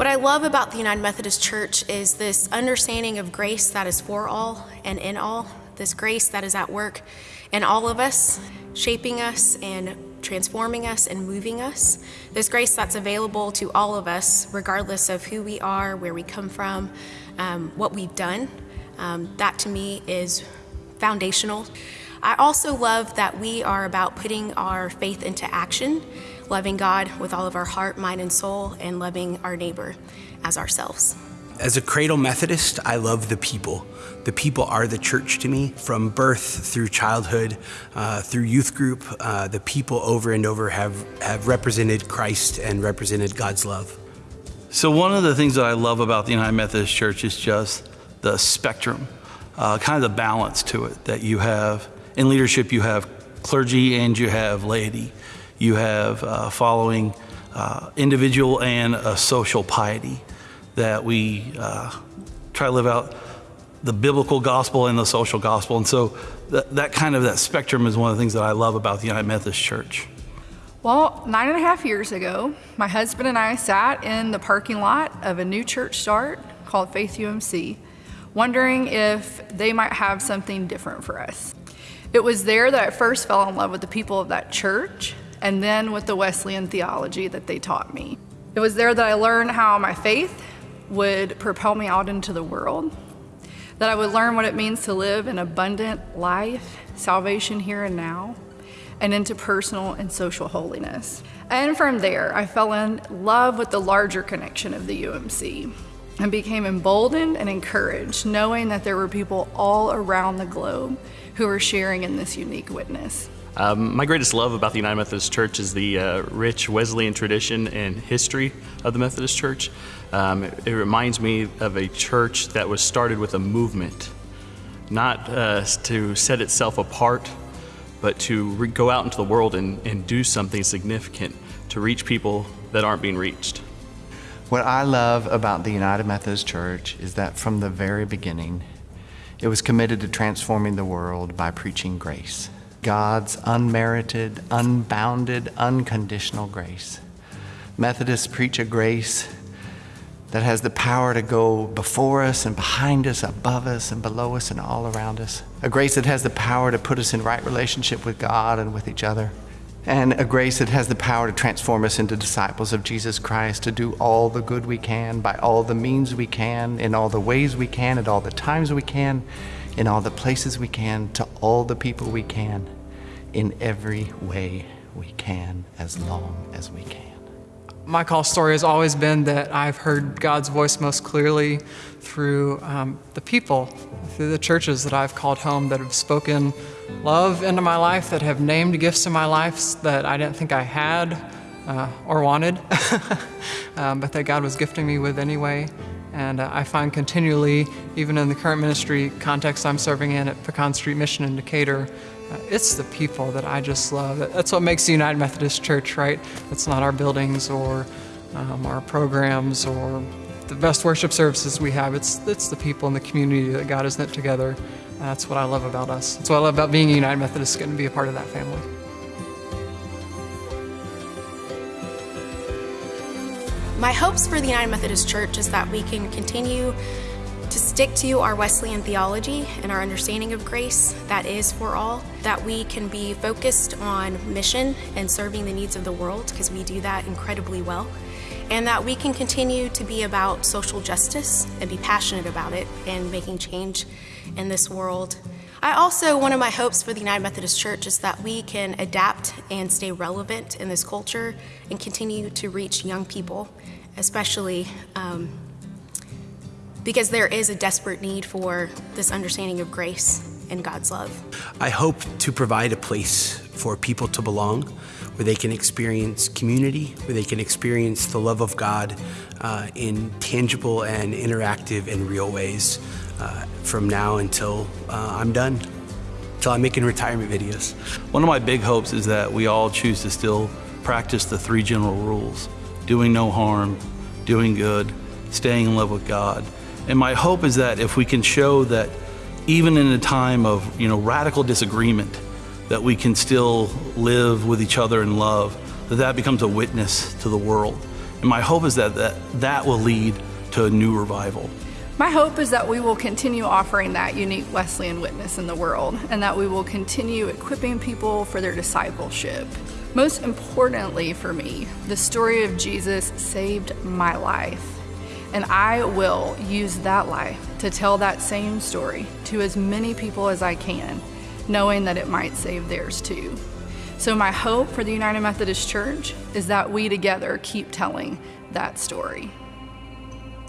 What I love about the United Methodist Church is this understanding of grace that is for all and in all, this grace that is at work in all of us, shaping us and transforming us and moving us. This grace that's available to all of us, regardless of who we are, where we come from, um, what we've done. Um, that to me is foundational. I also love that we are about putting our faith into action loving God with all of our heart, mind, and soul, and loving our neighbor as ourselves. As a cradle Methodist, I love the people. The people are the church to me. From birth through childhood, uh, through youth group, uh, the people over and over have, have represented Christ and represented God's love. So one of the things that I love about the United Methodist Church is just the spectrum, uh, kind of the balance to it that you have. In leadership, you have clergy and you have laity you have uh, following uh, individual and a social piety that we uh, try to live out the biblical gospel and the social gospel. And so that, that kind of that spectrum is one of the things that I love about the United Methodist Church. Well, nine and a half years ago, my husband and I sat in the parking lot of a new church start called Faith UMC, wondering if they might have something different for us. It was there that I first fell in love with the people of that church and then with the Wesleyan theology that they taught me. It was there that I learned how my faith would propel me out into the world, that I would learn what it means to live an abundant life, salvation here and now, and into personal and social holiness. And from there, I fell in love with the larger connection of the UMC and became emboldened and encouraged knowing that there were people all around the globe who were sharing in this unique witness. Um, my greatest love about the United Methodist Church is the uh, rich Wesleyan tradition and history of the Methodist Church. Um, it, it, reminds me of a church that was started with a movement, not uh, to set itself apart, but to go out into the world and, and do something significant to reach people that aren't being reached. What I love about the United Methodist Church is that from the very beginning, it was committed to transforming the world by preaching grace. God's unmerited, unbounded, unconditional grace. Methodists preach a grace that has the power to go before us and behind us, above us and below us and all around us. A grace that has the power to put us in right relationship with God and with each other. And a grace that has the power to transform us into disciples of Jesus Christ, to do all the good we can by all the means we can, in all the ways we can, at all the times we can, in all the places we can, to all the people we can, in every way we can, as long as we can. My call story has always been that I've heard God's voice most clearly through um, the people, through the churches that I've called home that have spoken love into my life, that have named gifts in my life that I didn't think I had uh, or wanted, um, but that God was gifting me with anyway. And uh, I find continually, even in the current ministry context I'm serving in at Pecan Street Mission in Decatur, uh, it's the people that I just love. That's what makes the United Methodist Church, right? It's not our buildings or um, our programs or the best worship services we have. It's, it's the people in the community that God has knit together. That's what I love about us. That's what I love about being a United Methodist, getting to be a part of that family. My hopes for the United Methodist Church is that we can continue to stick to our Wesleyan theology and our understanding of grace that is for all, that we can be focused on mission and serving the needs of the world because we do that incredibly well, and that we can continue to be about social justice and be passionate about it and making change in this world. I also, one of my hopes for the United Methodist Church is that we can adapt and stay relevant in this culture and continue to reach young people, especially um, because there is a desperate need for this understanding of grace and God's love. I hope to provide a place for people to belong, where they can experience community, where they can experience the love of God uh, in tangible and interactive and real ways uh, from now until uh, I'm done, until I'm making retirement videos. One of my big hopes is that we all choose to still practice the three general rules, doing no harm, doing good, staying in love with God. And my hope is that if we can show that even in a time of you know radical disagreement, that we can still live with each other in love, that that becomes a witness to the world And my hope is that that, that will lead to a new revival. My hope is that we will continue offering that unique Wesleyan witness in the world and that we will continue equipping people for their discipleship. Most importantly for me, the story of Jesus saved my life. And I will use that life to tell that same story to as many people as I can, knowing that it might save theirs too. So, my hope for the United Methodist Church is that we together keep telling that story.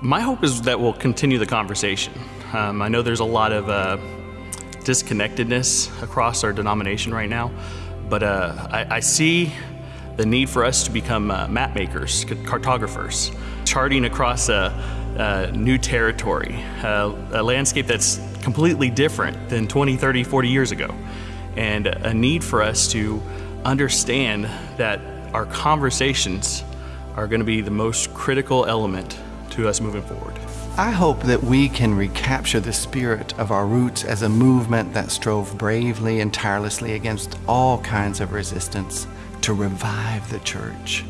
My hope is that we'll continue the conversation. Um, I know there's a lot of uh, disconnectedness across our denomination right now, but uh, I, I, see the need for us to become uh, map makers, cartographers, charting across a, a new territory, a landscape that's completely different than 20, 30, 40 years ago, and a need for us to understand that our conversations are going to be the most critical element to us moving forward. I hope that we can recapture the spirit of our roots as a movement that strove bravely and tirelessly against all kinds of resistance to revive the church.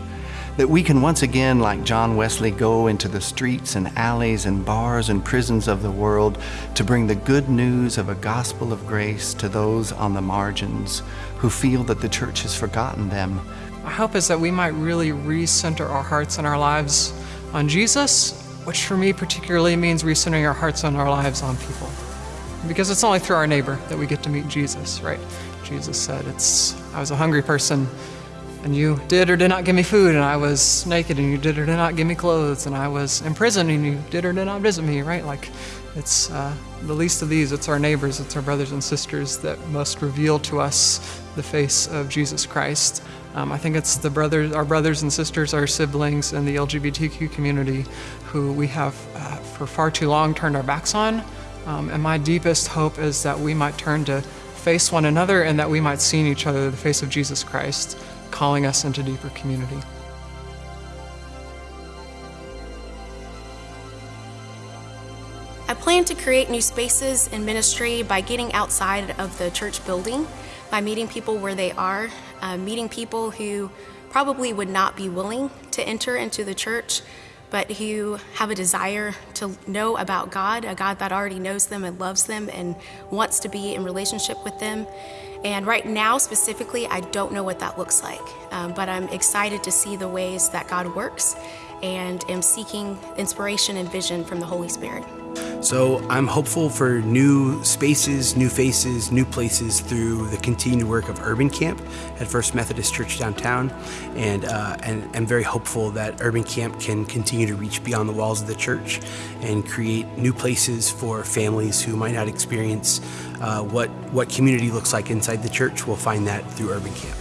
That we can once again, like John Wesley, go into the streets and alleys and bars and prisons of the world to bring the good news of a gospel of grace to those on the margins who feel that the church has forgotten them. My hope is that we might really recenter our hearts and our lives on Jesus, which for me particularly means recentering our hearts and our lives on people. Because it's only through our neighbor that we get to meet Jesus, right? Jesus said, "It's I was a hungry person, and you did or did not give me food, and I was naked, and you did or did not give me clothes, and I was in prison, and you did or did not visit me, right? Like, it's uh, the least of these. It's our neighbors, it's our brothers and sisters that must reveal to us the face of Jesus Christ. Um, I think it's the brothers, our brothers and sisters, our siblings, and the LGBTQ community who we have uh, for far too long turned our backs on. Um, and my deepest hope is that we might turn to face one another and that we might see in each other the face of Jesus Christ, calling us into deeper community. I plan to create new spaces in ministry by getting outside of the church building by meeting people where they are, uh, meeting people who probably would not be willing to enter into the church, but who have a desire to know about God, a God that already knows them and loves them and wants to be in relationship with them. And right now, specifically, I don't know what that looks like, um, but I'm excited to see the ways that God works and am seeking inspiration and vision from the Holy Spirit. So I'm hopeful for new spaces, new faces, new places through the continued work of Urban Camp at First Methodist Church downtown, and uh, and I'm very hopeful that Urban Camp can continue to reach beyond the walls of the church and create new places for families who might not experience uh, what what community looks like inside the church. We'll find that through Urban Camp.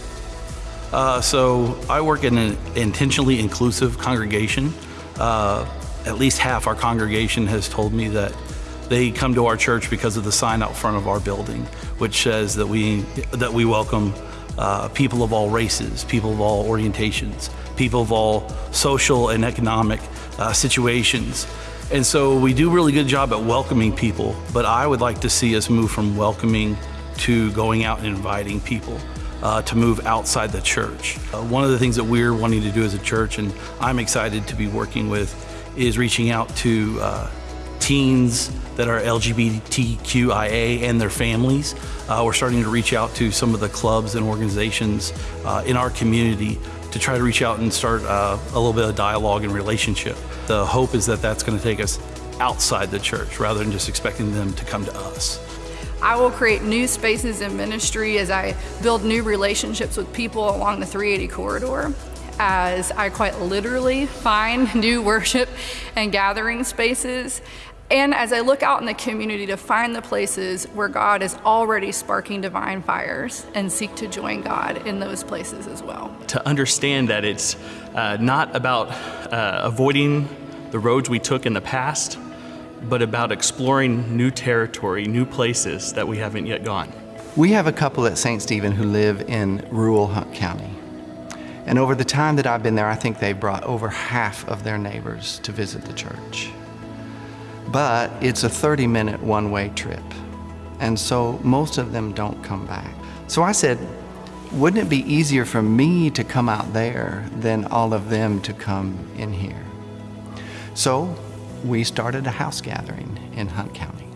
Uh, so I work in an intentionally inclusive congregation. Uh, at least half our congregation has told me that they come to our church because of the sign out front of our building, which says that we that we welcome uh, people of all races, people of all orientations, people of all social and economic uh, situations. And so we do a really good job at welcoming people, but I would like to see us move from welcoming to going out and inviting people. Uh, to move outside the church. Uh, one of the things that we're wanting to do as a church, and I'm excited to be working with is reaching out to uh, teens that are LGBTQIA and their families. Uh, we're starting to reach out to some of the clubs and organizations uh, in our community to try to reach out and start uh, a little bit of dialogue and relationship. The hope is that that's going to take us outside the church rather than just expecting them to come to us. I will create new spaces in ministry as I build new relationships with people along the 380 corridor as I quite literally find new worship and gathering spaces. And as I look out in the community to find the places where God is already sparking divine fires and seek to join God in those places as well. To understand that it's uh, not about uh, avoiding the roads we took in the past, but about exploring new territory, new places that we haven't yet gone. We have a couple at St. Stephen who live in rural Hunt County. And over the time that I've been there, I think they've brought over half of their neighbors to visit the church. But it's a 30 minute one way trip. And so most of them don't come back. So I said, wouldn't it be easier for me to come out there than all of them to come in here? So we started a house gathering in Hunt County.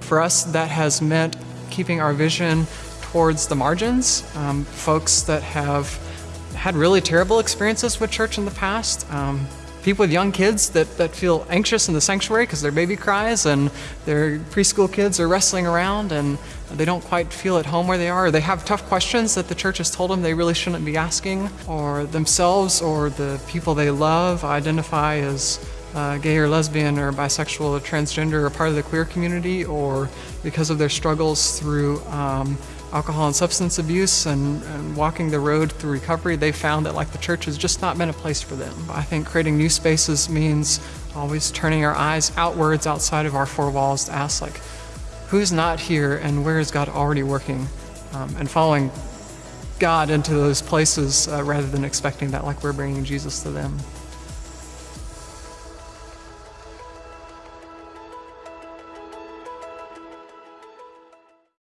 For us, that has meant keeping our vision towards the margins, um, folks that have had really terrible experiences with church in the past. Um, people with young kids that, that feel anxious in the sanctuary because their baby cries and their preschool kids are wrestling around and they don't quite feel at home where they are. Or they have tough questions that the church has told them they really shouldn't be asking, or themselves or the people they love identify as uh, gay or lesbian or bisexual or transgender or part of the queer community, or because of their struggles through um, alcohol and substance abuse and, and, walking the road through recovery, they found that like the church has just not been a place for them. I think creating new spaces means always turning our eyes outwards outside of our four walls to ask like, who's not here and where is God already working? Um, and following God into those places uh, rather than expecting that like we're bringing Jesus to them.